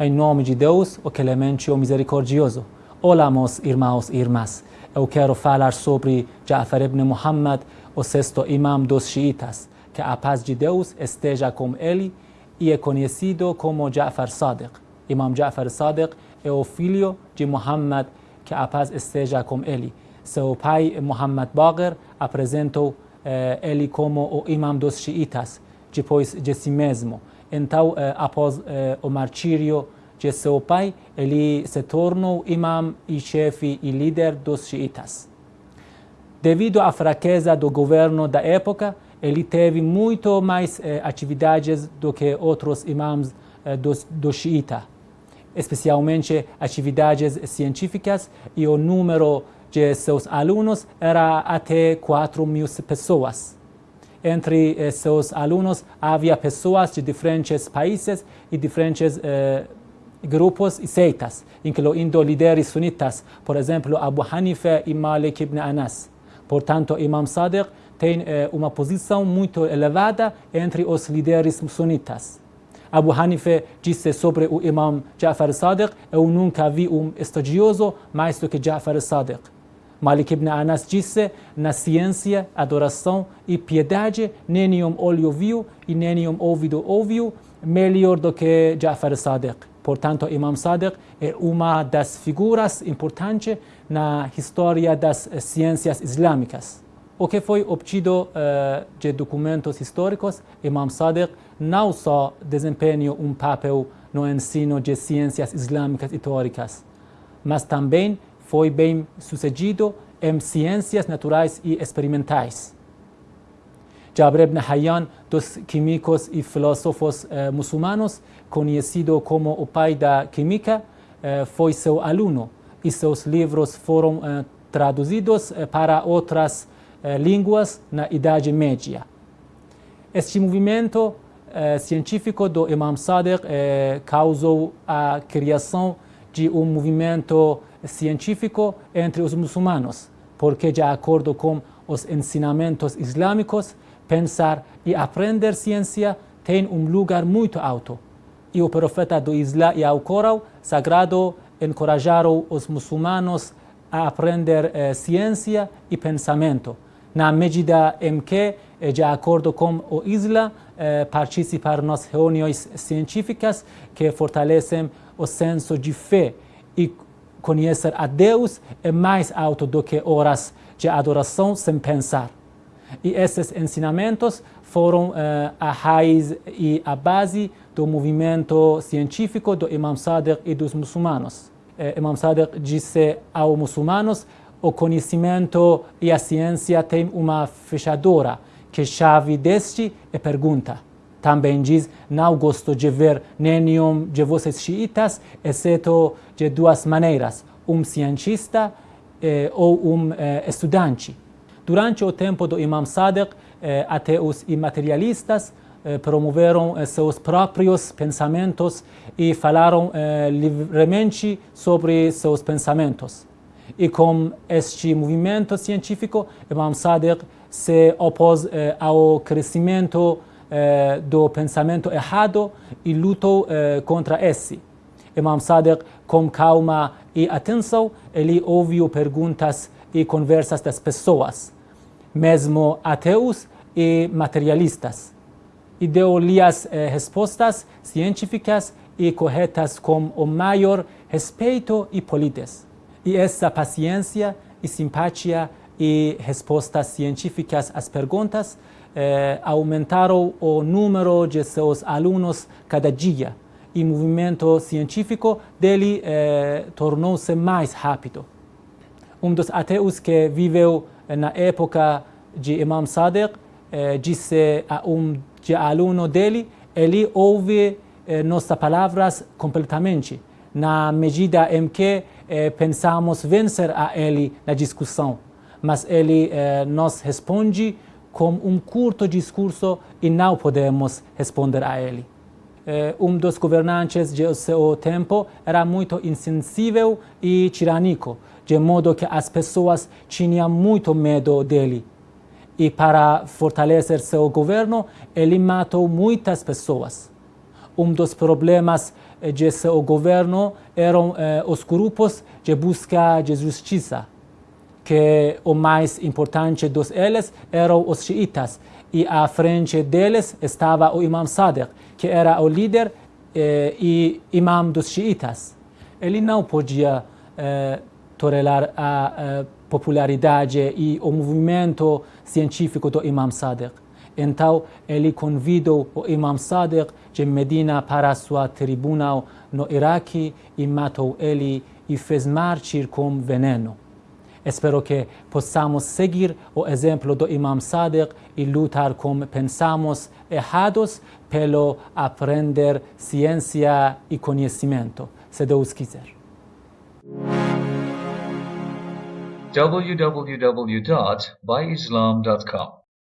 Em nome de Deus, o clemente e o misericordioso. Olá, meus irmãos e irmãs. Eu quero falar sobre Ja'far ibn Muhammad, o sexto imam dos xiitas. Que a paz de Deus esteja com ele e é conhecido como Ja'far Sadiq. Imam Ja'far Sadiq é o filho de Muhammad, que a paz esteja com ele. Seu pai, Muhammad Bagher, apresentou eh, ele como o imam dos xiitas, depois de si mesmo. Então, eh, após eh, o martírio de seu pai, ele se tornou imam e chefe e líder dos xiitas. Devido à fraqueza do governo da época, ele teve muito mais eh, atividades do que outros imãs eh, do, do xiita, especialmente atividades científicas e o número de seus alunos era até 4 mil pessoas. Entre eh, seus alunos havia pessoas de diferentes países e diferentes eh, grupos e seitas, incluindo líderes sunitas, por exemplo, Abu Hanifa e Malik ibn Anas. Portanto, Imam Sadiq tem eh, uma posição muito elevada entre os líderes sunitas. Abu Hanifa disse sobre o Imam Ja'far Sadiq, eu nunca vi um estudioso mais do que Ja'far Sadiq. Malik ibn Anas disse, na ciência, adoração e piedade, nenhum olho viu e nenhum ouvido ouviu melhor do que Ja'far Sadiq. Portanto, Imam Sadiq é uma das figuras importantes na história das ciências islâmicas. O que foi obtido uh, de documentos históricos, Imam Sadiq não só desempenhou um papel no ensino de ciências islâmicas e teóricas, mas também foi bem sucedido em ciências naturais e experimentais. Jabr ibn Hayyan, dos químicos e filósofos eh, muçulmanos, conhecido como o pai da química, eh, foi seu aluno e seus livros foram eh, traduzidos eh, para outras eh, línguas na Idade Média. Este movimento eh, científico do Imam Sadiq causou a criação de um movimento científico entre os muçulmanos, porque, de acordo com os ensinamentos islâmicos, pensar e aprender ciência tem um lugar muito alto. E o profeta do Islã e ao Corão sagrado encorajaram os muçulmanos a aprender eh, ciência e pensamento, na medida em que, eh, de acordo com o Islã, eh, participar nas reuniões científicas que fortalecem o senso de fé e conhecer a Deus é mais alto do que horas de adoração sem pensar. E esses ensinamentos foram uh, a raiz e a base do movimento científico do Imam Sadiq e dos muçulmanos. Uh, Imam Sadiq disse aos muçulmanos o conhecimento e a ciência têm uma fechadura, que chave deste é pergunta. Também diz, não gosto de ver nenhum de vocês xiitas, exceto de duas maneiras, um cientista eh, ou um eh, estudante. Durante o tempo do Imam Sadiq, eh, até os imaterialistas eh, promoveram eh, seus próprios pensamentos e falaram eh, livremente sobre seus pensamentos. E com este movimento científico, Imam Sadiq se opôs ao crescimento do pensamento errado e lutou eh, contra esse. Imam Sadiq, com calma e atenção, ele ouviu perguntas e conversas das pessoas, mesmo ateus e materialistas, e deu-lhe as eh, respostas científicas e corretas com o maior respeito e polidez. E essa paciência e simpatia e respostas científicas às perguntas eh, aumentaram o número de seus alunos cada dia. E o movimento científico dele eh, tornou-se mais rápido. Um dos ateus que viveu na época de Imam Sadiq eh, disse a um de aluno dele, ele ouve nossas palavras completamente, na medida em que pensamos vencer a ele na discussão, mas ele nos responde com um curto discurso e não podemos responder a ele. Eh, um dos governantes de seu tempo era muito insensível e tirânico, de modo que as pessoas tinham muito medo dele. E para fortalecer seu governo, ele matou muitas pessoas. um dos problemas de seu governo eram os grupos de busca de justiça, que o mais importante dos eles eram os xiitas, e à frente deles estava o Imam Sadiq, que era o líder eh, e imam dos xiitas. Ele não podia eh, tolerar a eh, popularidade e o movimento científico do Imam Sadiq. Então, ele convidou o Imam Sadiq de Medina para sua tribunal no Iraque e matou ele e fez mártir com veneno. Espero que possamos seguir o exemplo do Imam Sadiq e lutar como pensamos errados pelo aprender ciência e conhecimento, se quiser. www.byislam.com